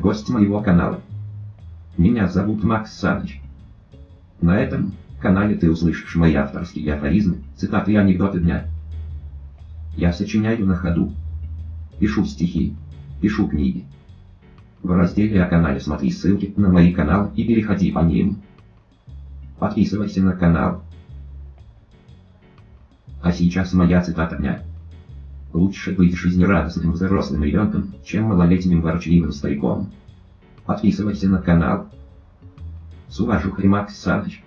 гость моего канала. Меня зовут Макс Саныч. На этом канале ты услышишь мои авторские афоризмы, цитаты и анекдоты дня. Я сочиняю на ходу. Пишу стихи. Пишу книги. В разделе о канале смотри ссылки на мои каналы и переходи по ним. Подписывайся на канал. А сейчас моя цитата дня. Лучше быть жизнерадостным взрослым ребенком, чем малолетним ворчливым стариком. Подписывайся на канал. С уважухой Макс Саныч.